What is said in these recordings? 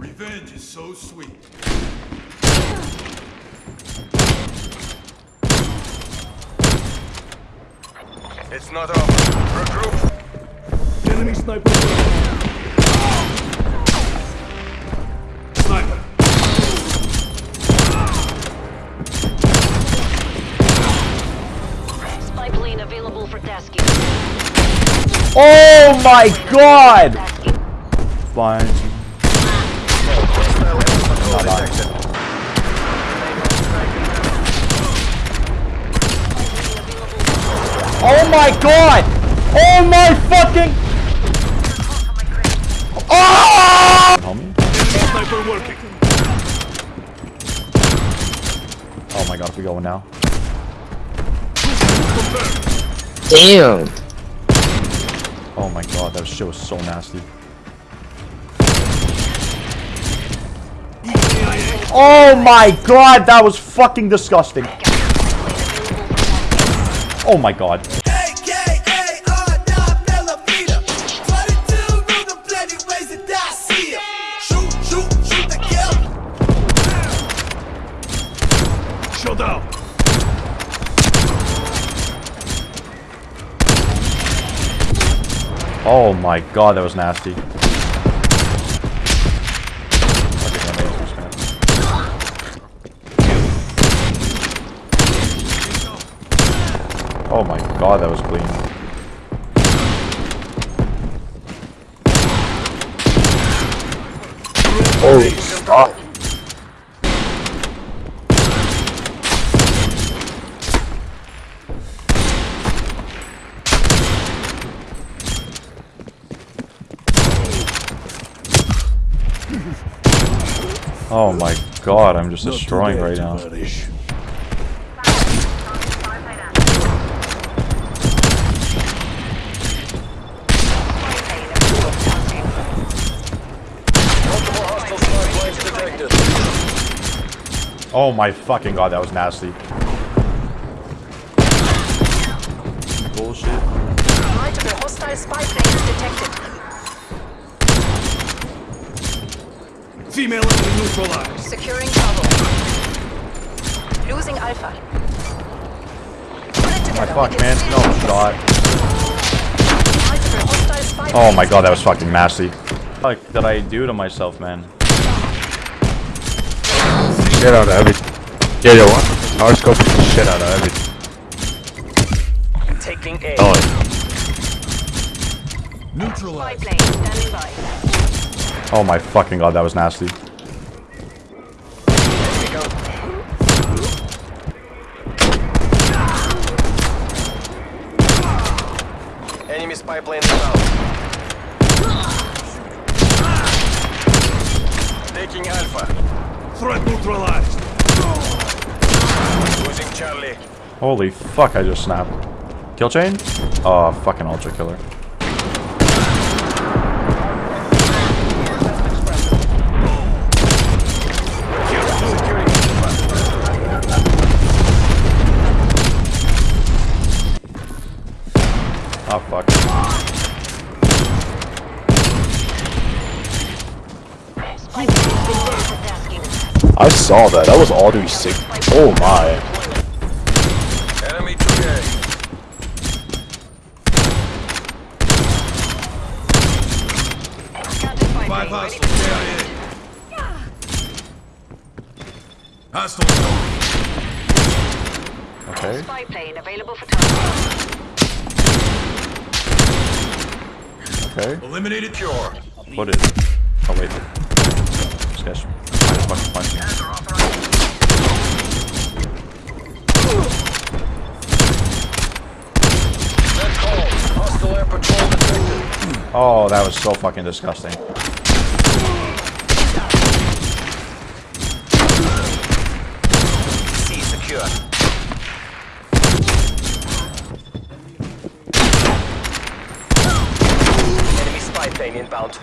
Revenge is so sweet. It's not over. Regroup. Enemy sniper. Sniper. Spy plane available for tasking. Oh my god! Fine. Hostile enemy patrol. Oh my god! Oh my fucking! Oh! Sniper working. Oh my god, if we going now. Damn. Oh my god, that shit was so nasty. Oh my god, that was fucking disgusting. Oh my god. Oh my god, that was nasty. Oh my god, that was clean. Oh, Holy fuck. Oh my god, I'm just destroying right now. Multiple hostile spy planes detected. Oh my fucking god, that was nasty. Bullshit. Multiple hostile spy planes detected. Female enemy neutralized. Securing Bravo. Losing Alpha. My fuck, man. No shot. Multiple hostile spy Oh my god, that was fucking nasty. Fuck did I do to myself, man? Shit out of everything. Yeah, yeah, what? Our scope is the shit out of everything. Taking A. Oh, Spy Neutralized. plane standing by. Oh my fucking god, that was nasty. Here we go. Enemy spy plane inbound. Taking Alpha. Threat neutralized. Losing Charlie. Holy fuck, I just snapped. Kill chain? Oh, fucking ultra killer. Oh fuck. I saw that. That was all 360. Oh my. Enemy 2A. Counter spy Five plane ready hostiles. for KIA. Hostile. Okay. Spy plane available for tasking. Okay. Eliminated. Cure. What is it? Oh wait. This punch detected. Oh, that was so fucking disgusting. Enemy spy plane inbound.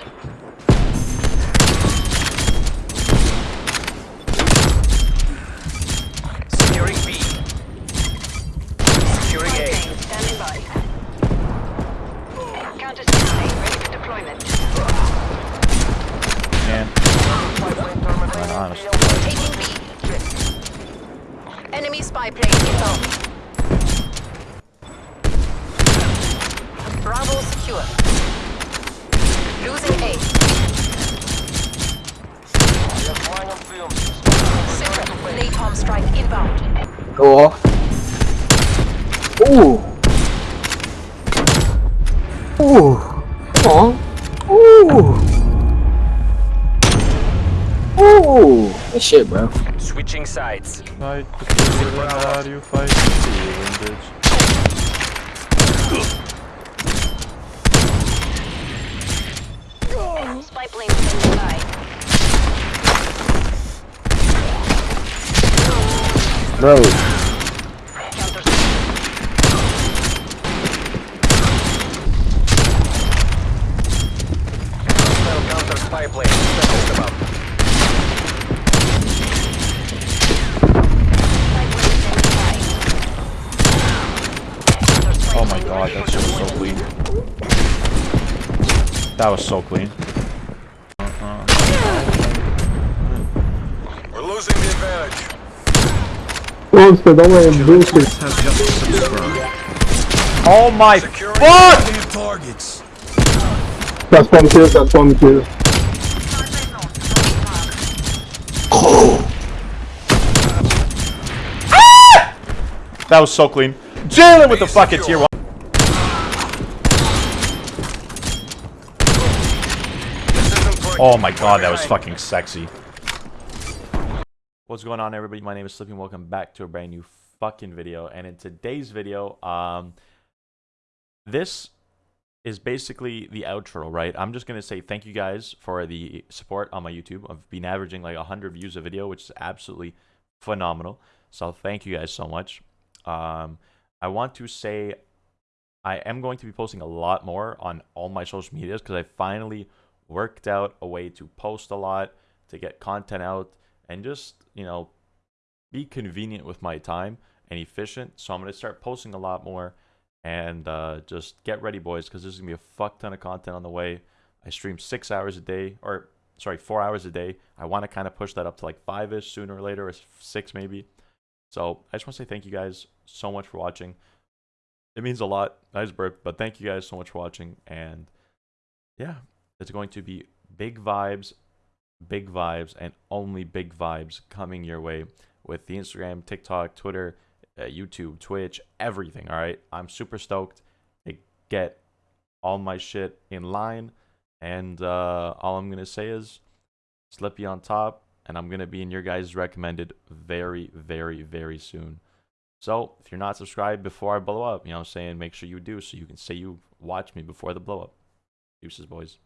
Securing B. Securing Spy A. plane standing by. Counter spy plane ready for deployment. honest. Taking B. Enemy spy plane inbound. Bravo secure. Losing A. We are flying on film. Secret. Napalm strike inbound. Go off. Ooh. Ooh. Come on. Ooh. Ooh. Good shit, bro. Switching sides. Fight the feeling, how do you fight the feeling, bitch? Spy plane standing by. Bro. Counter. Hostile counter spy plane. Settled about. Spy plane standing by. Counter spy Oh my god, that shit was so clean. That was so clean. We're losing the advantage. Has just subscribed. Oh my Securing fuck! Targets. That's one kill, that's one kill. That was so clean. Jalen with the fucking tier one. This isn't for Oh my god, that was fucking sexy. What's going on everybody? My name is Slipping. Welcome back to a brand new fucking video. And in today's video, um this is basically the outro, right? I'm just gonna say thank you guys for the support on my YouTube. I've been averaging like 100 views a video, which is absolutely phenomenal. So thank you guys so much. Um, I want to say I am going to be posting a lot more on all my social medias because I finally worked out a way to post a lot, to get content out, and just, you know, be convenient with my time and efficient. So I'm going to start posting a lot more and uh, just get ready, boys, because there's going to be a fuck ton of content on the way. I stream six hours a day, or sorry, four hours a day. I want to kind of push that up to like five ish sooner or later, or six maybe. So I just want to say thank you guys so much for watching. It means a lot. Nice burp, but thank you guys so much for watching. And yeah, it's going to be big vibes, big vibes, and only big vibes coming your way with the Instagram, TikTok, Twitter, uh, YouTube, Twitch, everything. All right, I'm super stoked to get all my shit in line. And uh, all I'm gonna say is, Slippy on top, and I'm gonna be in your guys' recommended very, very, very soon. So if you're not subscribed before I blow up, you know what I'm saying, make sure you do so you can say you watch me before the blow up. Deuces, boys.